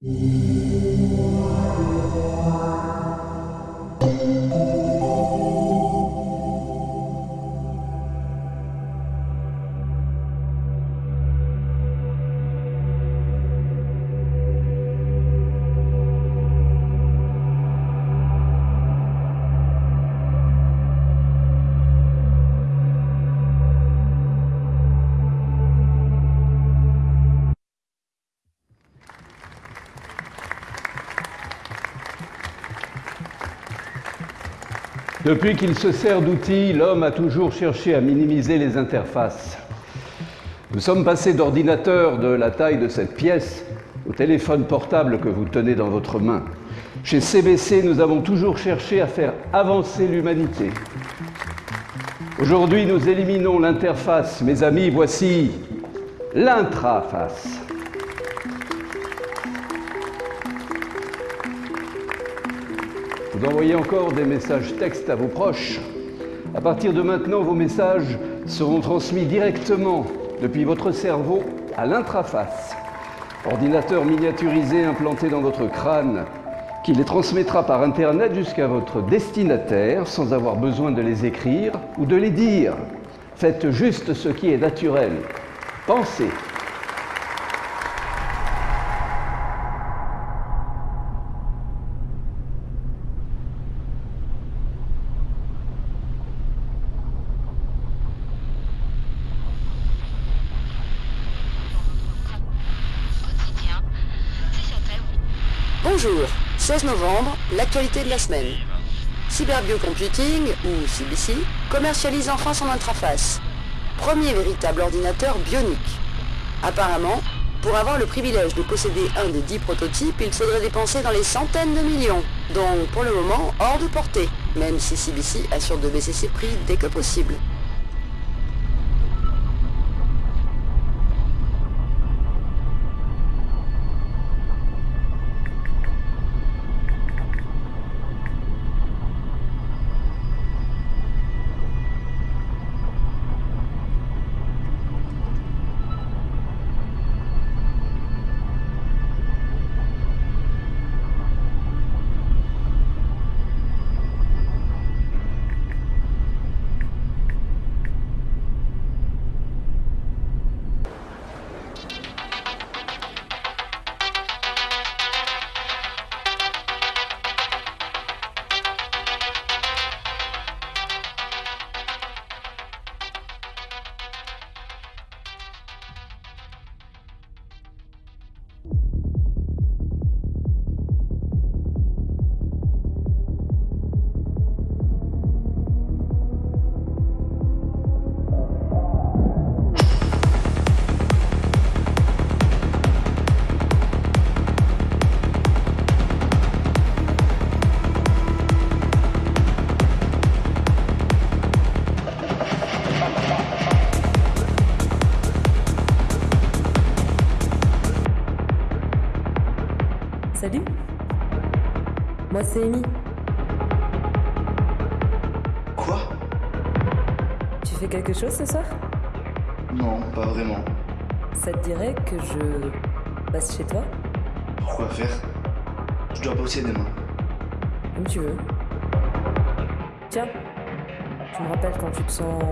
Thank you. Depuis qu'il se sert d'outils, l'homme a toujours cherché à minimiser les interfaces. Nous sommes passés d'ordinateurs de la taille de cette pièce au téléphone portable que vous tenez dans votre main. Chez CBC, nous avons toujours cherché à faire avancer l'humanité. Aujourd'hui, nous éliminons l'interface. Mes amis, voici l'intraface. Vous envoyez encore des messages textes à vos proches. À partir de maintenant, vos messages seront transmis directement depuis votre cerveau à l'intraface. Ordinateur miniaturisé implanté dans votre crâne qui les transmettra par Internet jusqu'à votre destinataire sans avoir besoin de les écrire ou de les dire. Faites juste ce qui est naturel. Pensez. Bonjour, 16 novembre, l'actualité de la semaine. Cyberbio-Computing, ou CBC, commercialise enfin son intraface. Premier véritable ordinateur bionique. Apparemment, pour avoir le privilège de posséder un des 10 prototypes, il faudrait dépenser dans les centaines de millions. Donc pour le moment, hors de portée, même si CBC assure de baisser ses prix dès que possible. Salut Moi c'est Amy. Quoi? Tu fais quelque chose ce soir? Non, pas vraiment. Ça te dirait que je passe chez toi? Pourquoi faire? Je dois bosser demain. Comme tu veux. Tiens, tu me rappelles quand tu te sens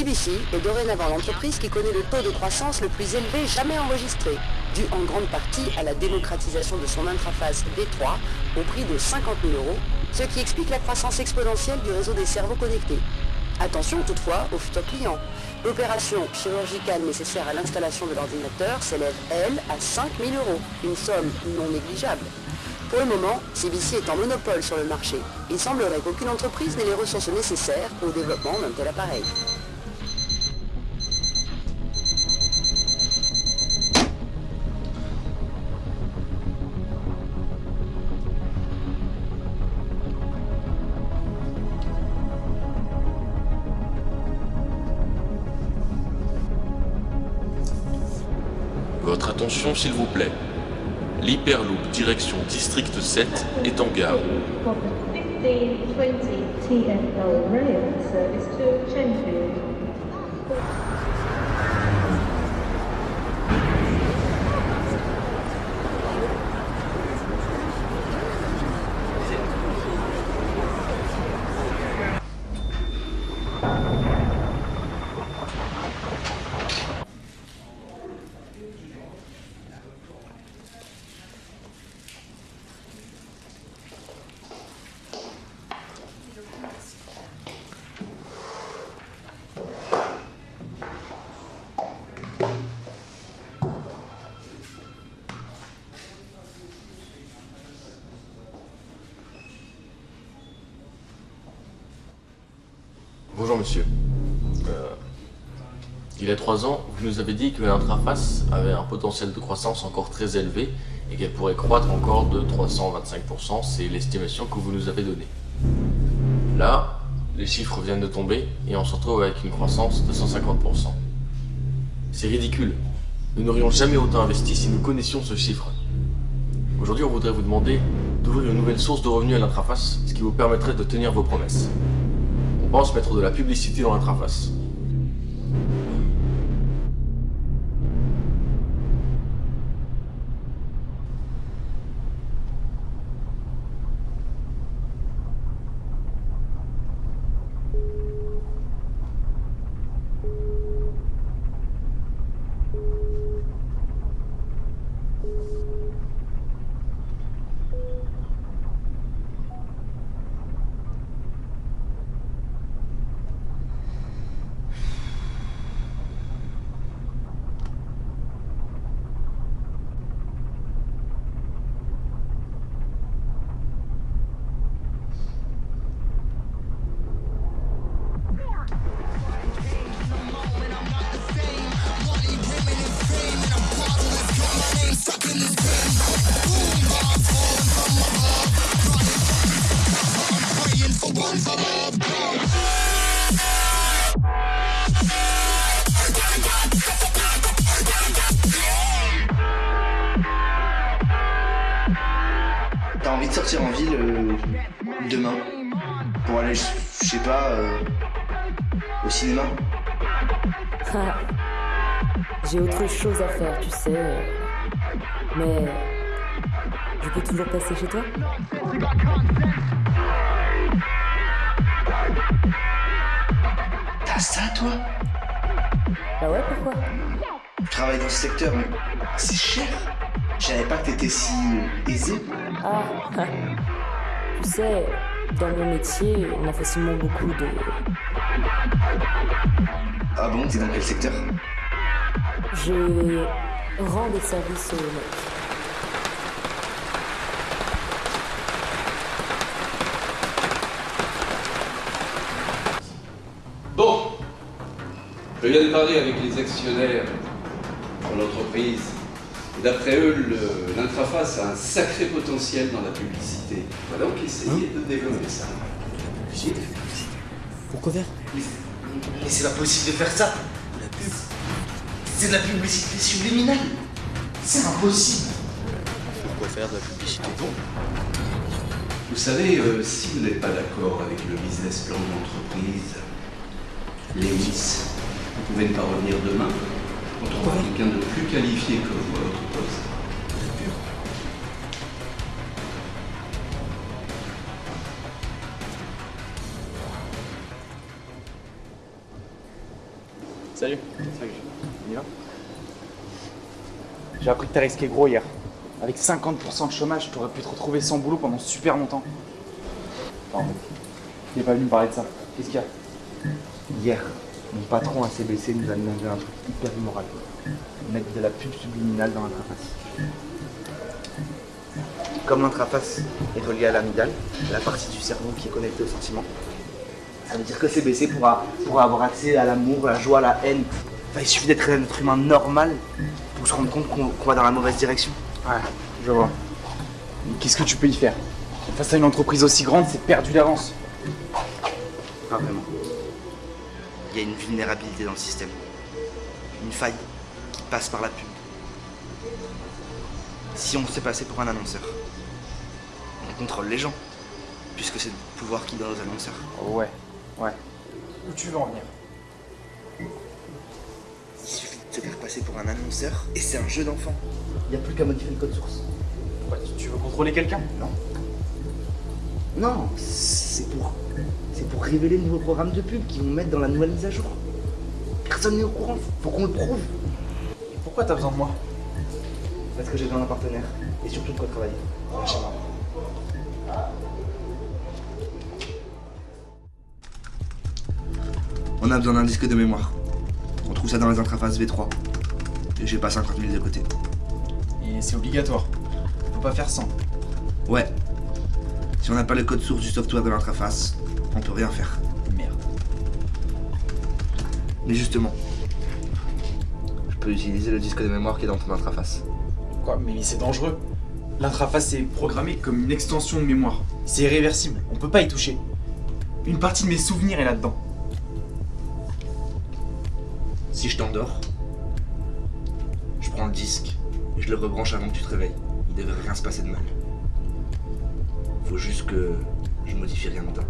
CBC est dorénavant l'entreprise qui connaît le taux de croissance le plus élevé jamais enregistré, dû en grande partie à la démocratisation de son interface D3 au prix de 50 000 euros, ce qui explique la croissance exponentielle du réseau des cerveaux connectés. Attention toutefois aux futurs clients. L'opération chirurgicale nécessaire à l'installation de l'ordinateur s'élève, elle, à 5 000 euros, une somme non négligeable. Pour le moment, CBC est en monopole sur le marché. Il semblerait qu'aucune entreprise n'ait les ressources nécessaires au développement d'un tel appareil. S'il vous plaît. L'Hyperloop direction District 7 est en gare. For the 1520 TFL rail service to Chenfield. Bonjour monsieur. Euh, il y a trois ans, vous nous avez dit que l'intraface avait un potentiel de croissance encore très élevé et qu'elle pourrait croître encore de 325%, c'est l'estimation que vous nous avez donnée. Là, les chiffres viennent de tomber et on se retrouve avec une croissance de 150%. C'est ridicule. Nous n'aurions jamais autant investi si nous connaissions ce chiffre. Aujourd'hui, on voudrait vous demander d'ouvrir une nouvelle source de revenus à l'intraface, ce qui vous permettrait de tenir vos promesses. Pense mettre de la publicité dans l'intraface. Au cinéma Ah, J'ai autre chose à faire, tu sais. Mais je peux toujours passer chez toi? T'as ça, toi? Bah ouais, pourquoi? Tu travailles dans ce secteur, mais c'est cher. Je savais pas que t'étais si euh, aisé. Ah, tu sais, dans mon métier, on a facilement beaucoup de... Ah bon, t'es dans quel secteur Je rends des services aux mecs. Bon, je viens de parler avec les actionnaires de l'entreprise. Et D'après eux, l'intraface a un sacré potentiel dans la publicité. On va donc essayer de développer ça. Pourquoi faire? Mais, mais c'est pas possible de faire ça. La pub. C'est de la publicité subliminale. C'est impossible. Pourquoi faire de la publicité Vous savez, euh, si vous n'êtes pas d'accord avec le business plan de l'entreprise, Lewis, vous pouvez ne pas revenir demain. On trouvera quelqu'un de plus qualifié que vous à votre poste. Salut. Salut. On y va J'ai appris que t'as risqué gros hier. Avec 50% de chômage, t'aurais pu te retrouver sans boulot pendant super longtemps. Pardon. Est pas venu me parler de ça. Qu'est-ce qu'il y a? Hier, mon patron à CBC nous a demandé un truc hyper immoral. Mettre de la pub subliminale dans l'interface. Comme l'intraface est reliée à l'amygdale, la partie du cerveau qui est connectée au sentiment, ça veut dire que CBC pourra, pourra avoir accès à l'amour, la joie, la haine. Enfin, il suffit d'être un être humain normal pour se rendre compte qu'on va dans la mauvaise direction. Ouais, je vois. Qu'est-ce que tu peux y faire? Face à une entreprise aussi grande, c'est perdu d'avance. Pas vraiment. Il y a une vulnérabilité dans le système. Une faille qui passe par la pub. Si on se fait passer pour un annonceur, on contrôle les gens, puisque c'est le pouvoir qui donne aux annonceurs. Ouais, ouais. Où tu veux en venir? Il suffit de se faire passer pour un annonceur, et c'est un jeu d'enfant. Il n'y a plus qu'à modifier le code source. Ouais, tu- veux contrôler quelqu'un? Non. Non, c'est pour, c'est pour révéler le nouveau programme de pub qu'ils vont mettre dans la nouvelle mise à jour. Personne n'est au courant, faut qu'on le prouve. Et pourquoi t'as besoin de moi? Parce que j'ai besoin d'un partenaire, et surtout de quoi travailler. On a besoin d'un disque de mémoire. On trouve ça dans les interfaces V3. Et j'ai pas 50 000 de côté. Et c'est obligatoire. Faut pas faire sans. Ouais. Si on n'a pas le code source du software de l'interface, on peut rien faire. Merde. Mais justement, je peux utiliser le disque de mémoire qui est dans ton interface. Quoi Mais c'est dangereux. L'intraface est programmée comme une extension de mémoire. C'est irréversible, on peut pas y toucher. Une partie de mes souvenirs est là-dedans. Si je t'endors, je prends le disque et je le rebranche avant que tu te réveilles. Il devrait rien se passer de mal. Faut juste que je modifie rien dedans.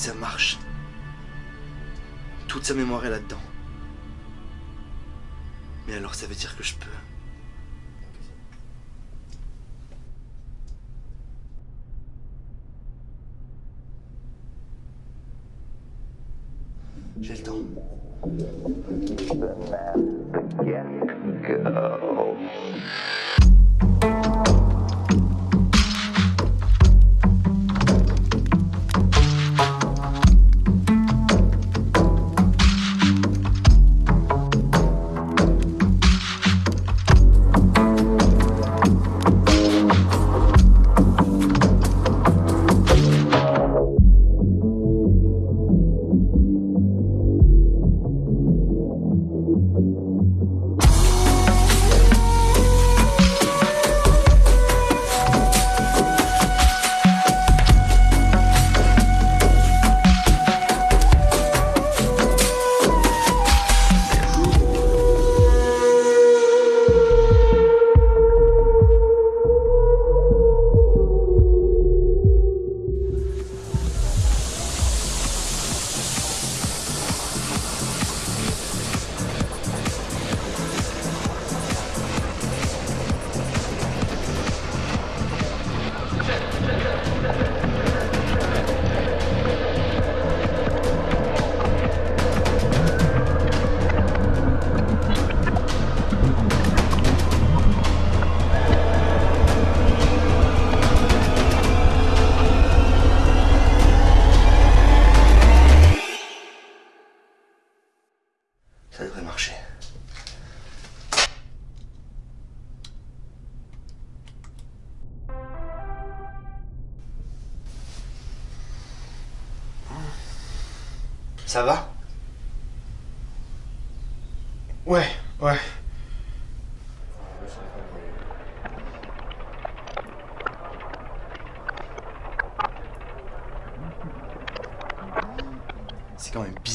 Ça marche. Toute sa mémoire est là-dedans. Mais alors ça veut dire que je peux.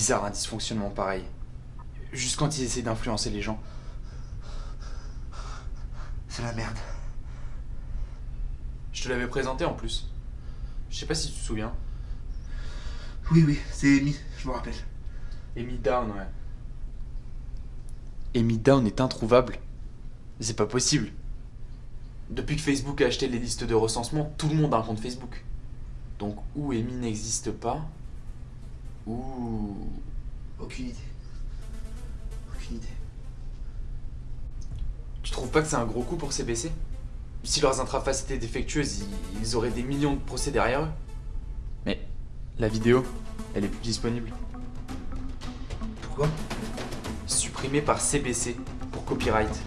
Bizarre un dysfonctionnement pareil. Juste quand ils essaient d'influencer les gens. C'est la merde. Je te l'avais présenté en plus. Je sais pas si tu te souviens. Oui, oui, c'est Amy, je me rappelle. Amy Down, ouais. Amy Down est introuvable. C'est pas possible. Depuis que Facebook a acheté les listes de recensement, tout le monde a un compte Facebook. Donc, ou Amy n'existe pas, ou. Aucune idée. Aucune idée. Tu trouves pas que c'est un gros coup pour CBC Si leurs intrafaces étaient défectueuses, ils- ils auraient des millions de procès derrière eux. Mais la vidéo, elle est plus disponible. Pourquoi? Supprimée par CBC pour copyright.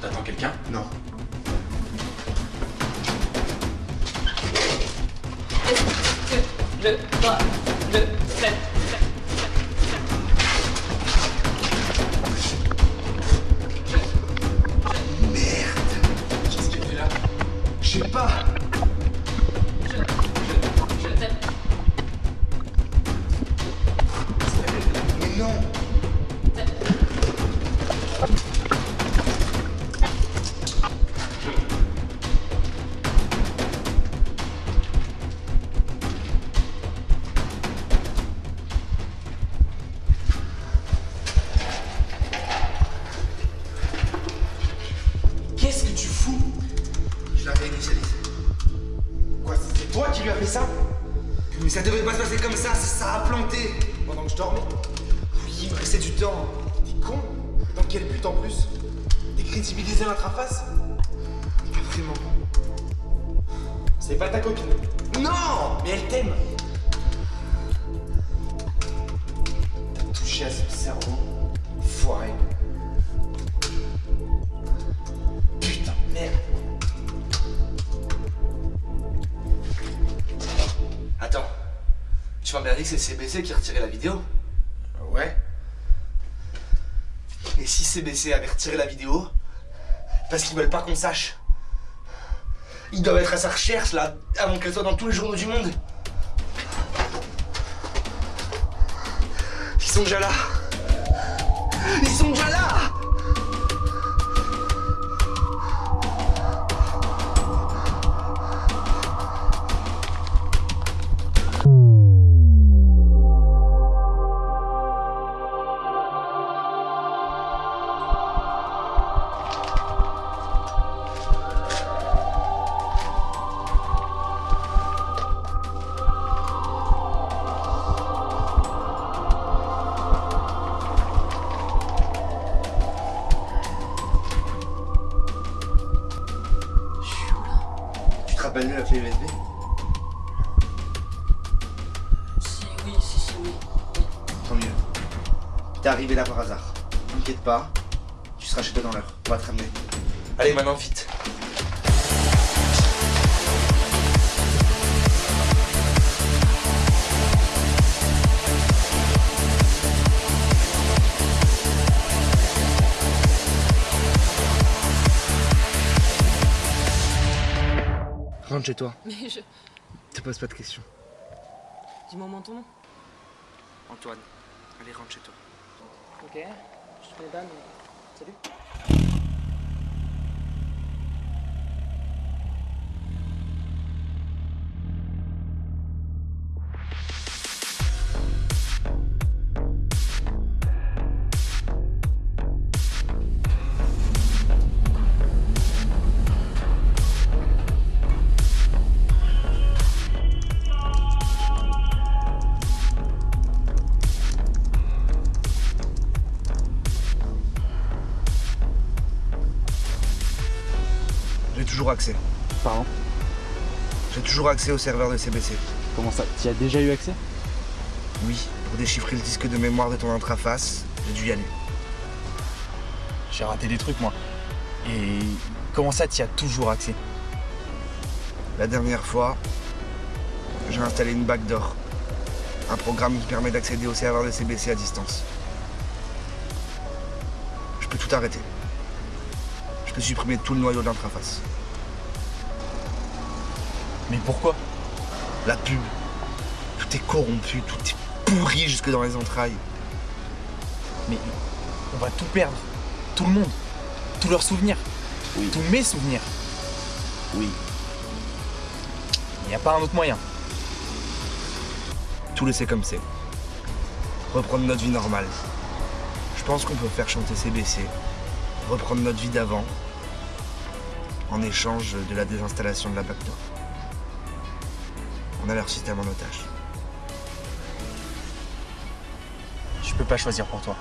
T'attends quelqu'un? Non. Le 3, le 7. Ça, ça a planté Pendant que je dormais Oui, il me restait du temps. T'es con Dans quel but en plus? Décrédibiliser l'intraface Pas vraiment. C'est pas ta copine. Non Mais elle t'aime T'as touché à son cerveau. Foiré. Tu m'as bien dit que c'est CBC qui retirait la vidéo Ouais Et si CBC avait retiré la vidéo Parce qu'ils veulent pas qu'on sache. Ils doivent être à sa recherche là, avant qu'elle soit dans tous les journaux du monde. Ils sont déjà là. Ils sont déjà là chez toi. Mais je. Te pose pas de questions. Dis-moi mon ton nom. Antoine, allez, rentre chez toi. Ok. Je te pas, mais. Salut. Toujours accès. Pardon J'ai toujours accès au serveur de CBC. Comment ça Tu as déjà eu accès? Oui, pour déchiffrer le disque de mémoire de ton intraface, j'ai dû y aller. J'ai raté des trucs moi. Et comment ça tu as toujours accès? La dernière fois, j'ai installé une backdoor. Un programme qui permet d'accéder au serveur de CBC à distance. Je peux tout arrêter. Je peux supprimer tout le noyau de l'intraface. Mais pourquoi La pub. Tout est corrompu, tout est pourri jusque dans les entrailles. Mais on va tout perdre. Tout le monde. Tous leurs souvenirs. Tous mes souvenirs. Oui. Il n'y a pas un autre moyen. Tout laisser comme c'est. Reprendre notre vie normale. Je pense qu'on peut faire chanter CBC. Reprendre notre vie d'avant. En échange de la désinstallation de la backdoor. On a leur système en otage. Je peux pas choisir pour toi.